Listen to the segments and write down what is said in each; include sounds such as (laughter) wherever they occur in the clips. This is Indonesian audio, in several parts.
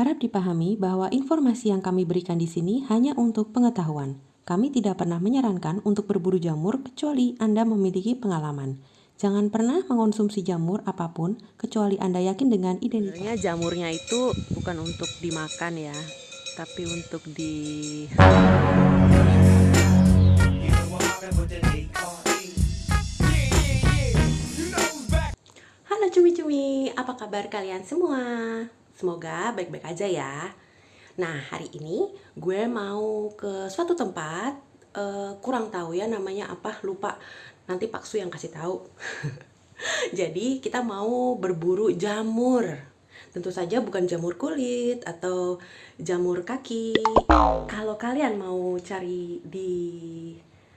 Harap dipahami bahwa informasi yang kami berikan di sini hanya untuk pengetahuan. Kami tidak pernah menyarankan untuk berburu jamur kecuali Anda memiliki pengalaman. Jangan pernah mengonsumsi jamur apa pun kecuali Anda yakin dengan identitas. Sebenarnya jamurnya itu bukan untuk dimakan ya, tapi untuk di Halo cumi-cumi, apa kabar kalian semua? Semoga baik-baik aja ya. Nah, hari ini gue mau ke suatu tempat, eh, kurang tahu ya namanya apa, lupa. Nanti Pak Su yang kasih tahu. (laughs) Jadi, kita mau berburu jamur. Tentu saja bukan jamur kulit atau jamur kaki. Kalau kalian mau cari di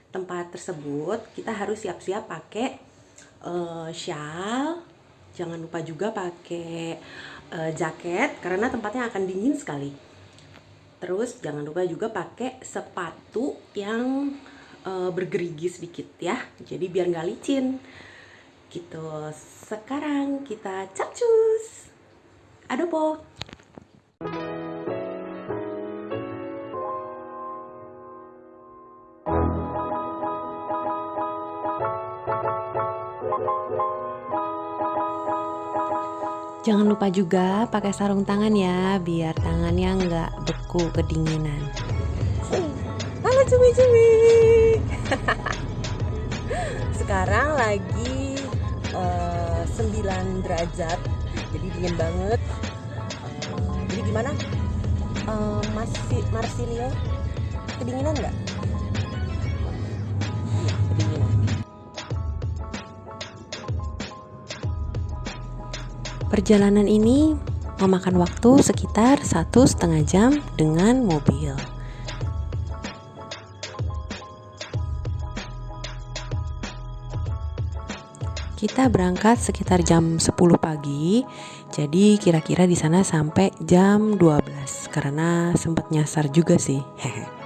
tempat tersebut, kita harus siap-siap pakai uh, shawl jangan lupa juga pakai uh, jaket karena tempatnya akan dingin sekali. Terus jangan lupa juga pakai sepatu yang uh, bergerigi sedikit ya. Jadi biar nggak licin. Gitu. Sekarang kita capcus. Adobo lupa juga pakai sarung tangan ya, biar tangannya nggak beku kedinginan. Halo cumi-cumi. (laughs) Sekarang lagi uh, eh, 9 derajat, jadi dingin banget. Uh, jadi gimana? Uh, masih Marsilio kedinginan nggak? Perjalanan ini memakan waktu sekitar satu setengah jam dengan mobil. Kita berangkat sekitar jam 10 pagi, jadi kira-kira di sana sampai jam 12 karena sempat nyasar juga sih. (laughs)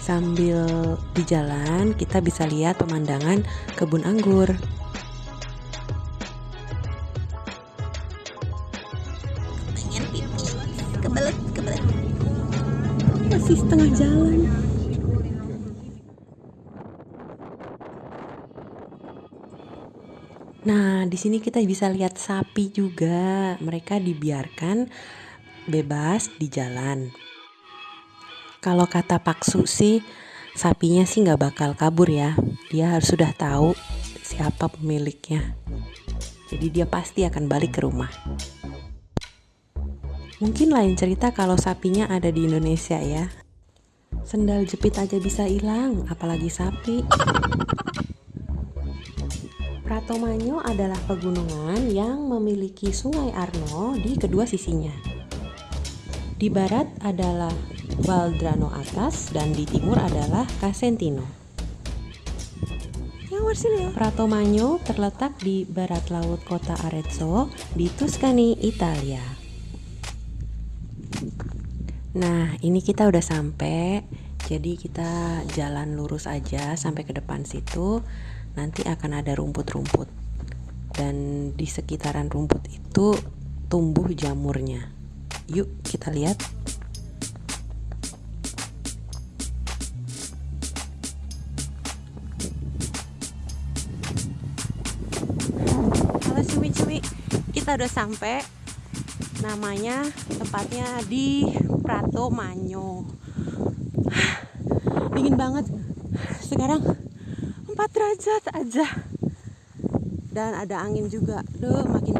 Sambil di jalan, kita bisa lihat pemandangan kebun anggur. Pengen pipis, kebelet, kebelet. Masih setengah jalan. Nah, di sini kita bisa lihat sapi juga. Mereka dibiarkan bebas di jalan. Kalau kata Pak Su sih, sapinya sih nggak bakal kabur ya. Dia harus sudah tahu siapa pemiliknya. Jadi dia pasti akan balik ke rumah. Mungkin lain cerita kalau sapinya ada di Indonesia ya. Sendal jepit aja bisa hilang, apalagi sapi. Pratomanyo adalah pegunungan yang memiliki Sungai Arno di kedua sisinya. Di barat adalah Valdrano atas dan di timur adalah Casentino. Prato Magno terletak di barat laut kota Arezzo di Tuscany, Italia. Nah, ini kita udah sampai. Jadi kita jalan lurus aja sampai ke depan situ. Nanti akan ada rumput-rumput. Dan di sekitaran rumput itu tumbuh jamurnya. Yuk kita lihat. Kita udah sampai. Namanya tempatnya di Prato Manyo. (sighs) Dingin banget. Sekarang 4 derajat aja. Dan ada angin juga. Duh, makin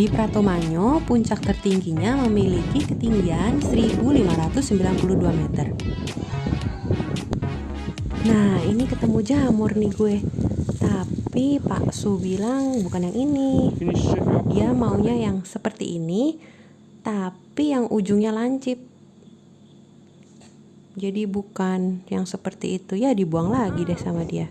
Di Pratomanyo, puncak tertingginya memiliki ketinggian 1592 meter. Nah, ini ketemu jamur nih gue. Tapi Pak Su bilang bukan yang ini. Dia maunya yang seperti ini, tapi yang ujungnya lancip. jadi bukan yang seperti itu ya dibuang lagi deh sama dia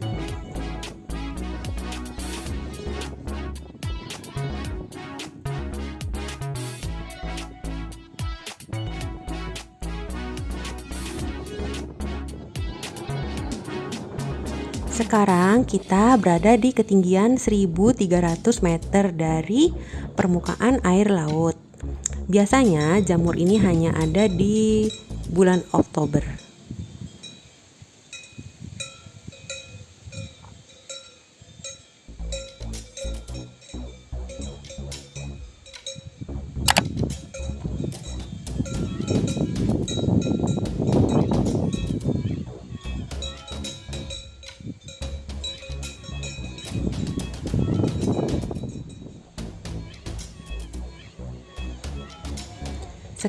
Sekarang kita berada di ketinggian 1300 meter dari permukaan air laut. Biasanya jamur ini hanya ada di bulan Oktober.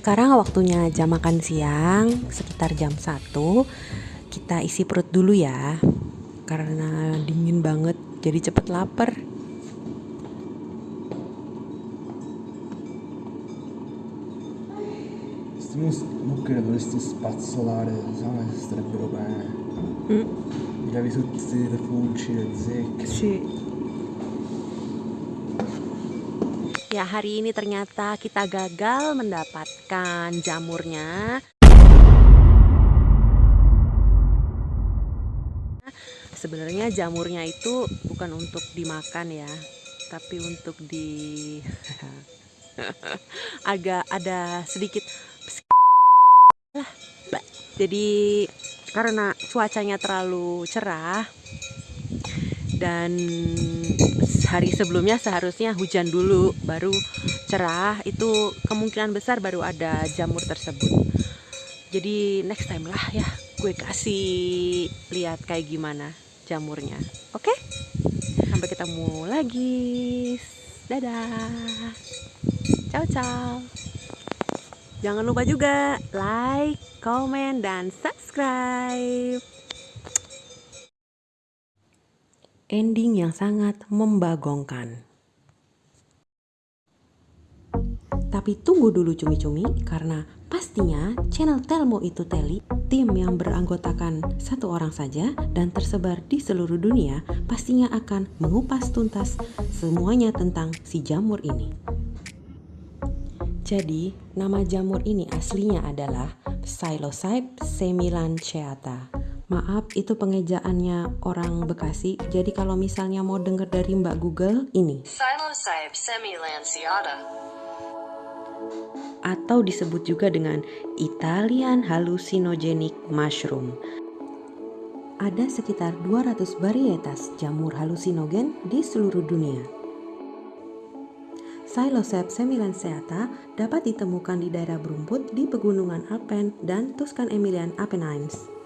Sekarang waktunya jam makan siang, sekitar jam 1. Kita isi perut dulu ya. Karena dingin banget, jadi cepet lapar. Sì. Ya, hari ini ternyata kita gagal mendapatkan jamurnya. Sebenarnya jamurnya itu bukan untuk dimakan ya, tapi untuk di (laughs) agak ada sedikit jadi karena cuacanya terlalu cerah dan hari sebelumnya seharusnya hujan dulu baru cerah. Itu kemungkinan besar baru ada jamur tersebut. Jadi next time lah ya gue kasih lihat kayak gimana jamurnya. Oke? Okay? sampai ketemu lagi. Dadah. Ciao ciao. Jangan lupa juga like comment dan subscribe ending yang sangat membagongkan. Tapi tunggu dulu cumi-cumi karena pastinya channel Telmo itu Teli, tim yang beranggotakan satu orang saja dan tersebar di seluruh dunia pastinya akan mengupas tuntas semuanya tentang si jamur ini. Jadi, nama jamur ini aslinya adalah Psilocybe semilanceata Maaf, itu pengejaannya orang Bekasi. Jadi kalau misalnya mau denger dari Mbak Google, ini. Psilocybe semilanceata. Atau disebut juga dengan Italian hallucinogenic mushroom. Ada sekitar 200 varietas jamur halusinogen di seluruh dunia. Psilocybe semilanceata dapat ditemukan di daerah berumput di pegunungan Alpen dan Tuscan Emilian Apennines.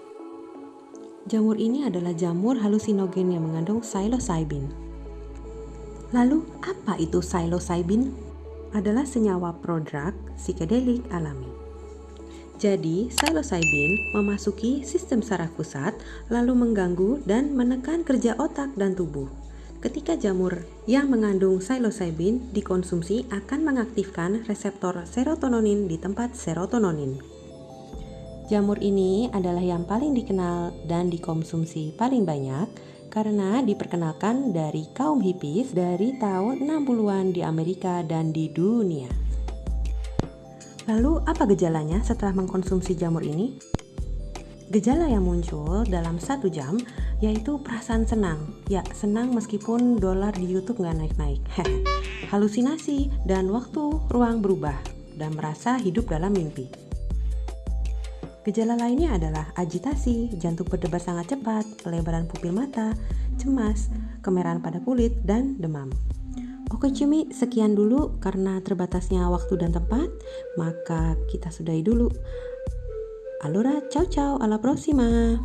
Jamur ini adalah jamur halusinogen yang mengandung psilocybin. Lalu, apa itu psilocybin? Adalah senyawa prodrug psikedelik alami. Jadi, psilocybin memasuki sistem saraf pusat lalu mengganggu dan menekan kerja otak dan tubuh. Ketika jamur yang mengandung psilocybin dikonsumsi akan mengaktifkan reseptor serotonin di tempat serotonin. Jamur ini adalah yang paling dikenal dan dikonsumsi paling banyak karena diperkenalkan dari kaum hippies dari tahun 60-an di Amerika dan di dunia. Lalu apa gejalanya setelah mengkonsumsi jamur ini? Gejala yang muncul dalam satu jam yaitu perasaan senang. Ya, senang meskipun dolar di YouTube nggak naik-naik. (laughs) Halusinasi dan waktu ruang berubah dan merasa hidup dalam mimpi. Gejala lainnya adalah agitasi, jantung berdebar sangat cepat, pelebaran pupil mata, cemas, kemerahan pada kulit, dan demam. Oke Cumi, sekian dulu karena terbatasnya waktu dan tempat, maka kita sudahi dulu. Allora, ciao ciao, alla prossima!